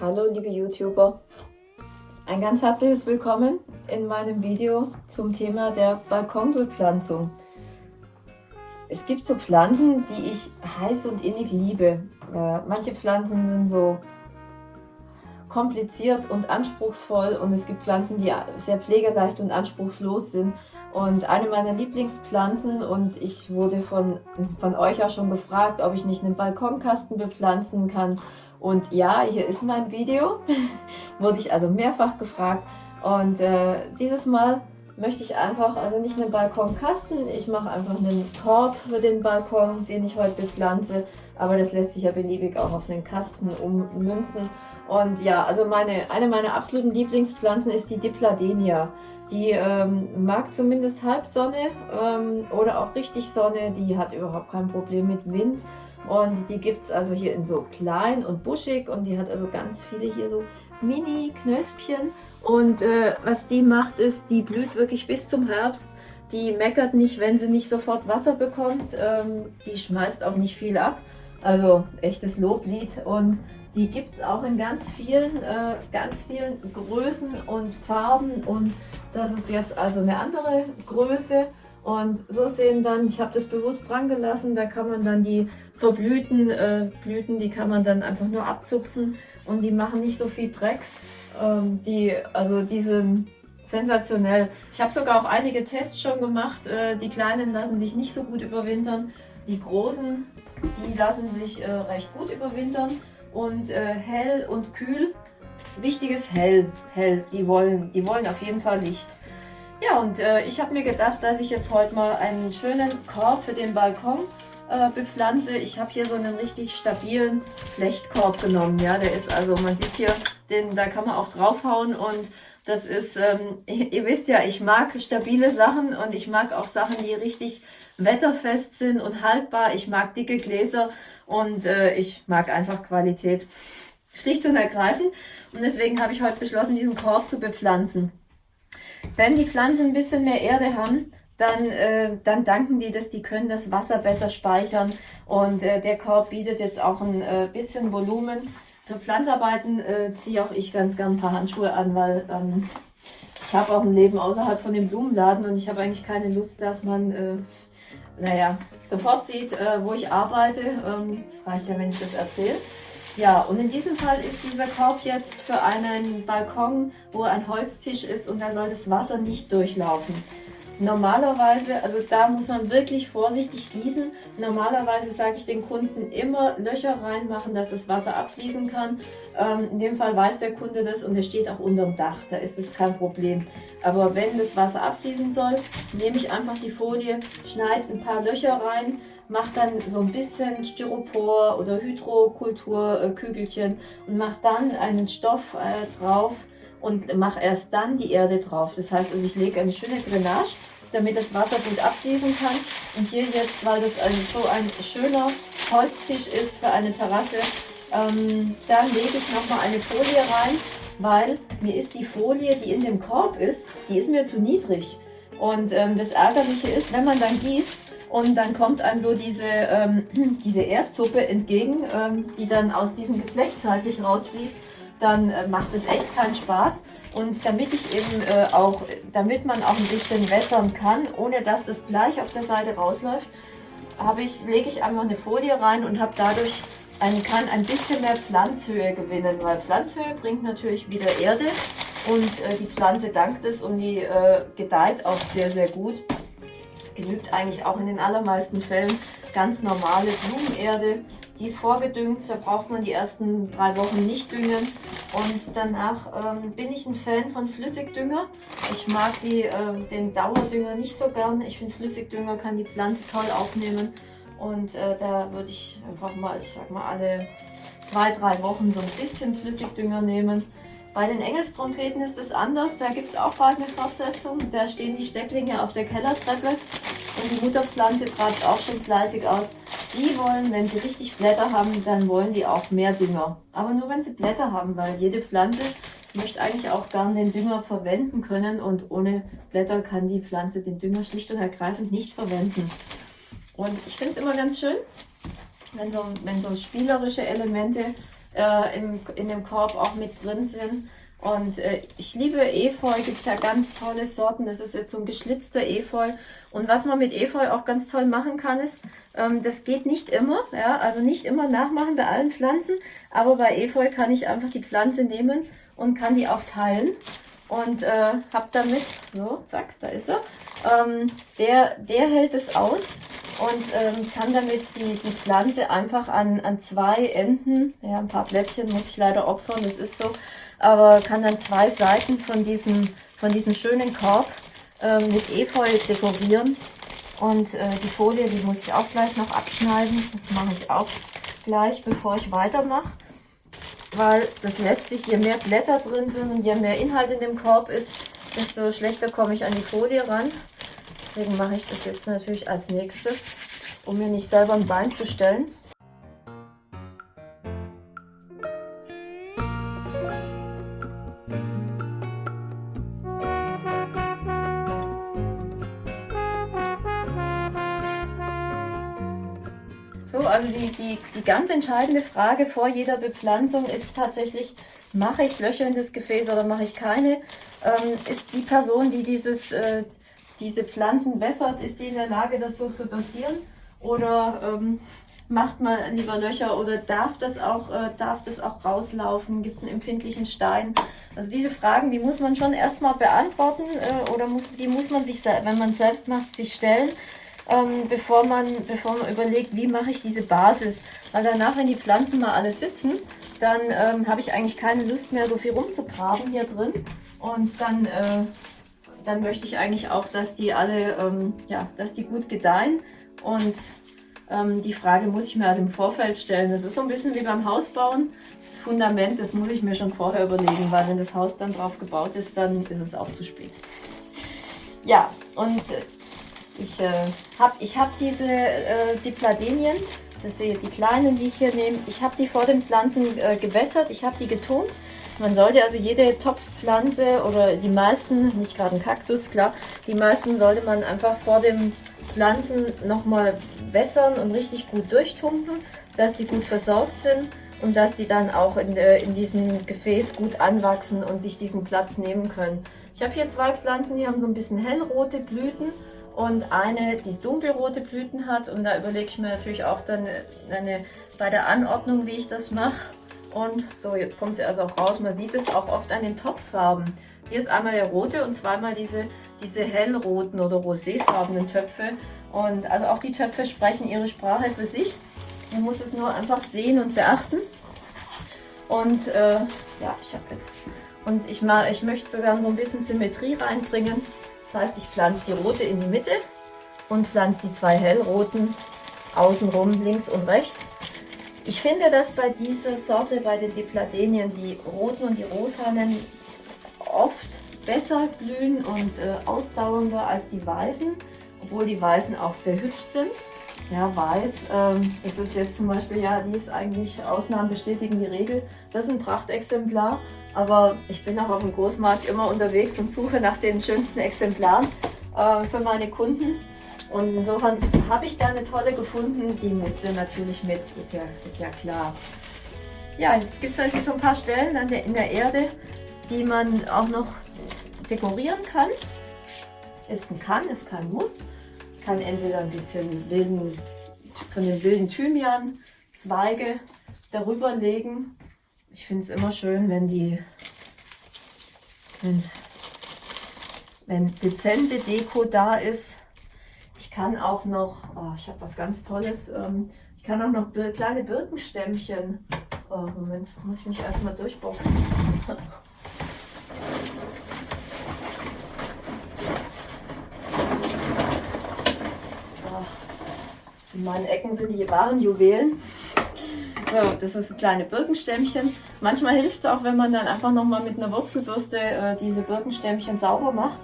Hallo liebe YouTuber, ein ganz herzliches Willkommen in meinem Video zum Thema der Balkonbepflanzung. Es gibt so Pflanzen, die ich heiß und innig liebe. Äh, manche Pflanzen sind so kompliziert und anspruchsvoll und es gibt Pflanzen, die sehr pflegeleicht und anspruchslos sind. Und eine meiner Lieblingspflanzen und ich wurde von, von euch auch schon gefragt, ob ich nicht einen Balkonkasten bepflanzen kann. Und ja, hier ist mein Video, wurde ich also mehrfach gefragt. Und äh, dieses Mal möchte ich einfach, also nicht einen Balkonkasten, ich mache einfach einen Korb für den Balkon, den ich heute bepflanze, aber das lässt sich ja beliebig auch auf einen Kasten ummünzen. Und ja, also meine, eine meiner absoluten Lieblingspflanzen ist die Dipladenia. Die ähm, mag zumindest Halbsonne ähm, oder auch richtig Sonne, die hat überhaupt kein Problem mit Wind. Und die gibt es also hier in so klein und buschig und die hat also ganz viele hier so Mini-Knöspchen. Und äh, was die macht ist, die blüht wirklich bis zum Herbst. Die meckert nicht, wenn sie nicht sofort Wasser bekommt. Ähm, die schmeißt auch nicht viel ab. Also echtes Loblied. Und die gibt es auch in ganz vielen, äh, ganz vielen Größen und Farben. Und das ist jetzt also eine andere Größe. Und so sehen dann, ich habe das bewusst dran gelassen, da kann man dann die verblühten äh, Blüten, die kann man dann einfach nur abzupfen und die machen nicht so viel Dreck. Ähm, die, also die sind sensationell. Ich habe sogar auch einige Tests schon gemacht. Äh, die kleinen lassen sich nicht so gut überwintern. Die großen, die lassen sich äh, recht gut überwintern. Und äh, hell und kühl, wichtiges hell, hell. Die wollen, die wollen auf jeden Fall Licht. Ja, und äh, ich habe mir gedacht, dass ich jetzt heute mal einen schönen Korb für den Balkon äh, bepflanze. Ich habe hier so einen richtig stabilen Flechtkorb genommen. Ja, der ist also, man sieht hier, den, da kann man auch draufhauen und das ist, ähm, ihr wisst ja, ich mag stabile Sachen und ich mag auch Sachen, die richtig wetterfest sind und haltbar. Ich mag dicke Gläser und äh, ich mag einfach Qualität. Schlicht und ergreifend. Und deswegen habe ich heute beschlossen, diesen Korb zu bepflanzen. Wenn die Pflanzen ein bisschen mehr Erde haben, dann, äh, dann danken die dass die können das Wasser besser speichern und äh, der Korb bietet jetzt auch ein äh, bisschen Volumen. Für Pflanzarbeiten äh, ziehe auch ich ganz gern ein paar Handschuhe an, weil ähm, ich habe auch ein Leben außerhalb von dem Blumenladen und ich habe eigentlich keine Lust, dass man, äh, naja, sofort sieht, äh, wo ich arbeite. Ähm, das reicht ja, wenn ich das erzähle. Ja, und in diesem Fall ist dieser Korb jetzt für einen Balkon, wo ein Holztisch ist und da soll das Wasser nicht durchlaufen. Normalerweise, also da muss man wirklich vorsichtig gießen. Normalerweise sage ich den Kunden immer Löcher reinmachen, dass das Wasser abfließen kann. Ähm, in dem Fall weiß der Kunde das und er steht auch unterm Dach, da ist es kein Problem. Aber wenn das Wasser abfließen soll, nehme ich einfach die Folie, schneide ein paar Löcher rein, mache dann so ein bisschen Styropor oder Hydrokulturkügelchen und mache dann einen Stoff äh, drauf, und mache erst dann die Erde drauf. Das heißt, also ich lege eine schöne Drainage, damit das Wasser gut abfließen kann. Und hier jetzt, weil das also so ein schöner Holztisch ist für eine Terrasse, ähm, da lege ich nochmal eine Folie rein, weil mir ist die Folie, die in dem Korb ist, die ist mir zu niedrig. Und ähm, das Ärgerliche ist, wenn man dann gießt und dann kommt einem so diese, ähm, diese Erdsuppe entgegen, ähm, die dann aus diesem Geflecht zeitlich rausfließt, dann äh, macht es echt keinen Spaß. Und damit ich eben äh, auch, damit man auch ein bisschen wässern kann, ohne dass es gleich auf der Seite rausläuft, ich, lege ich einfach eine Folie rein und habe dadurch ein, kann ein bisschen mehr Pflanzhöhe gewinnen, weil Pflanzhöhe bringt natürlich wieder Erde und äh, die Pflanze dankt es und die äh, gedeiht auch sehr, sehr gut. Es genügt eigentlich auch in den allermeisten Fällen ganz normale Blumenerde die ist vorgedüngt, da braucht man die ersten drei Wochen nicht düngen. Und danach ähm, bin ich ein Fan von Flüssigdünger. Ich mag die, äh, den Dauerdünger nicht so gern. Ich finde Flüssigdünger kann die Pflanze toll aufnehmen. Und äh, da würde ich einfach mal, ich sag mal, alle zwei, drei Wochen so ein bisschen Flüssigdünger nehmen. Bei den Engelstrompeten ist es anders. Da gibt es auch bald eine Fortsetzung. Da stehen die Stecklinge auf der Kellertreppe. Und die Mutterpflanze treibt auch schon fleißig aus. Die wollen, wenn sie richtig Blätter haben, dann wollen die auch mehr Dünger. Aber nur wenn sie Blätter haben, weil jede Pflanze möchte eigentlich auch gern den Dünger verwenden können und ohne Blätter kann die Pflanze den Dünger schlicht und ergreifend nicht verwenden. Und ich finde es immer ganz schön, wenn so, wenn so spielerische Elemente äh, im, in dem Korb auch mit drin sind. Und äh, ich liebe Efeu, gibt ja ganz tolle Sorten. Das ist jetzt so ein geschlitzter Efeu. Und was man mit Efeu auch ganz toll machen kann, ist, ähm, das geht nicht immer, ja, also nicht immer nachmachen bei allen Pflanzen, aber bei Efeu kann ich einfach die Pflanze nehmen und kann die auch teilen. Und äh, habe damit, so, zack, da ist er, ähm, der, der hält es aus und ähm, kann damit die, die Pflanze einfach an, an zwei Enden, ja, ein paar Blättchen muss ich leider opfern, das ist so, aber kann dann zwei Seiten von diesem, von diesem schönen Korb äh, mit Efeu dekorieren. Und äh, die Folie, die muss ich auch gleich noch abschneiden. Das mache ich auch gleich, bevor ich weitermache. Weil das lässt sich, je mehr Blätter drin sind und je mehr Inhalt in dem Korb ist, desto schlechter komme ich an die Folie ran. Deswegen mache ich das jetzt natürlich als nächstes, um mir nicht selber ein Bein zu stellen. So, also die, die, die ganz entscheidende Frage vor jeder Bepflanzung ist tatsächlich, mache ich Löcher in das Gefäß oder mache ich keine? Ähm, ist die Person, die dieses, äh, diese Pflanzen wässert, ist die in der Lage, das so zu dosieren? Oder ähm, macht man lieber Löcher oder darf das auch, äh, darf das auch rauslaufen? Gibt es einen empfindlichen Stein? Also diese Fragen, die muss man schon erstmal beantworten äh, oder muss, die muss man sich, wenn man selbst macht, sich stellen ähm, bevor, man, bevor man überlegt, wie mache ich diese Basis. Weil danach, wenn die Pflanzen mal alle sitzen, dann ähm, habe ich eigentlich keine Lust mehr, so viel rumzugraben hier drin. Und dann, äh, dann möchte ich eigentlich auch, dass die alle, ähm, ja, dass die gut gedeihen. Und ähm, die Frage muss ich mir also im Vorfeld stellen. Das ist so ein bisschen wie beim Hausbauen. Das Fundament, das muss ich mir schon vorher überlegen, weil wenn das Haus dann drauf gebaut ist, dann ist es auch zu spät. Ja, und ich äh, habe ich hab diese äh, Dipladenien, das sind die kleinen, die ich hier nehme, ich habe die vor den Pflanzen äh, gewässert, ich habe die getont. Man sollte also jede Topfpflanze oder die meisten, nicht gerade ein Kaktus, klar, die meisten sollte man einfach vor den Pflanzen nochmal wässern und richtig gut durchtunken, dass die gut versorgt sind und dass die dann auch in, äh, in diesem Gefäß gut anwachsen und sich diesen Platz nehmen können. Ich habe hier zwei Pflanzen, die haben so ein bisschen hellrote Blüten und eine, die dunkelrote Blüten hat. Und da überlege ich mir natürlich auch dann eine, bei der Anordnung, wie ich das mache. Und so, jetzt kommt sie also auch raus. Man sieht es auch oft an den Topffarben. Hier ist einmal der rote und zweimal diese, diese hellroten oder roséfarbenen Töpfe. Und also auch die Töpfe sprechen ihre Sprache für sich. Man muss es nur einfach sehen und beachten. Und äh, ja, ich habe jetzt... Und ich, mal, ich möchte sogar so ein bisschen Symmetrie reinbringen. Das heißt, ich pflanze die rote in die Mitte und pflanze die zwei hellroten außenrum links und rechts. Ich finde, dass bei dieser Sorte, bei den Dipladenien, die roten und die rosanen oft besser blühen und äh, ausdauernder als die weißen, obwohl die weißen auch sehr hübsch sind. Ja, weiß, ähm, das ist jetzt zum Beispiel, ja, die ist eigentlich, Ausnahmen bestätigen die Regel. Das ist ein Prachtexemplar aber ich bin auch auf dem Großmarkt immer unterwegs und suche nach den schönsten Exemplaren äh, für meine Kunden. Und insofern habe ich da eine tolle gefunden. Die musste natürlich mit, ist ja, ist ja klar. Ja, jetzt gibt es natürlich so ein paar Stellen an der, in der Erde, die man auch noch dekorieren kann. Ist ein Kann, ist kein Muss. Ich kann entweder ein bisschen wilden, von den wilden Thymian Zweige darüber legen ich finde es immer schön, wenn die, wenn, wenn dezente Deko da ist. Ich kann auch noch, oh, ich habe was ganz Tolles, ähm, ich kann auch noch kleine Birkenstämmchen, oh, Moment, muss ich mich erstmal durchboxen. In meinen Ecken sind die wahren Juwelen. So, das ist ein kleine Birkenstämmchen. Manchmal hilft es auch, wenn man dann einfach nochmal mit einer Wurzelbürste äh, diese Birkenstämmchen sauber macht.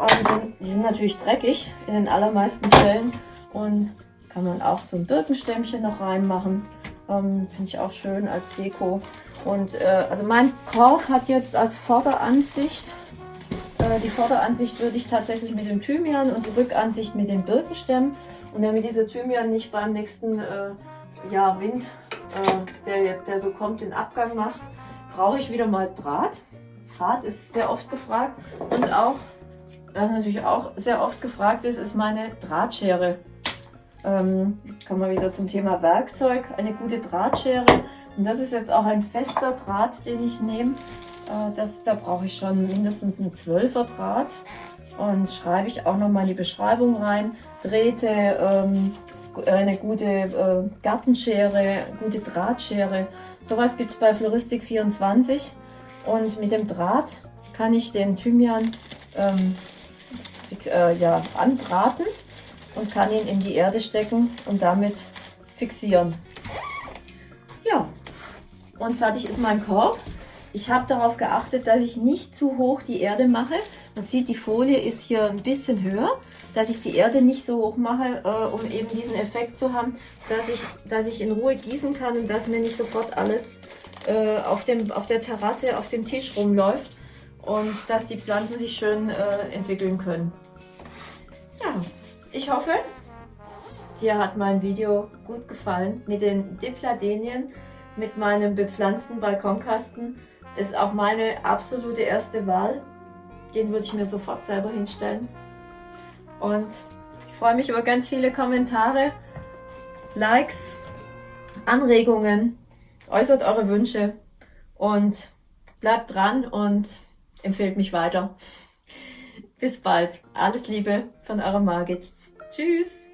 Die sind, die sind natürlich dreckig in den allermeisten Fällen und kann man auch so ein Birkenstämmchen noch reinmachen. Ähm, Finde ich auch schön als Deko. Und äh, also mein Korb hat jetzt als Vorderansicht, äh, die Vorderansicht würde ich tatsächlich mit dem Thymian und die Rückansicht mit den Birkenstämmen. Und damit dieser Thymian nicht beim nächsten äh, ja, Wind äh, der, der so kommt, den Abgang macht, brauche ich wieder mal Draht. Draht ist sehr oft gefragt und auch, was natürlich auch sehr oft gefragt ist, ist meine Drahtschere. Ähm, kommen wir wieder zum Thema Werkzeug, eine gute Drahtschere. Und das ist jetzt auch ein fester Draht, den ich nehme. Äh, da brauche ich schon mindestens einen 12er Draht. Und schreibe ich auch nochmal in die Beschreibung rein. Drähte, ähm, eine gute äh, Gartenschere, gute Drahtschere. Sowas gibt es bei Floristik24. Und mit dem Draht kann ich den Thymian ähm, äh, ja, anbraten und kann ihn in die Erde stecken und damit fixieren. Ja, und fertig ist mein Korb. Ich habe darauf geachtet, dass ich nicht zu hoch die Erde mache. Man sieht, die Folie ist hier ein bisschen höher, dass ich die Erde nicht so hoch mache, äh, um eben diesen Effekt zu haben, dass ich, dass ich in Ruhe gießen kann und dass mir nicht sofort alles äh, auf, dem, auf der Terrasse, auf dem Tisch rumläuft und dass die Pflanzen sich schön äh, entwickeln können. Ja, ich hoffe, dir hat mein Video gut gefallen mit den Dipladenien, mit meinem bepflanzten Balkonkasten. Ist auch meine absolute erste Wahl. Den würde ich mir sofort selber hinstellen. Und ich freue mich über ganz viele Kommentare, Likes, Anregungen. Äußert eure Wünsche und bleibt dran und empfehlt mich weiter. Bis bald. Alles Liebe von eurer Margit. Tschüss.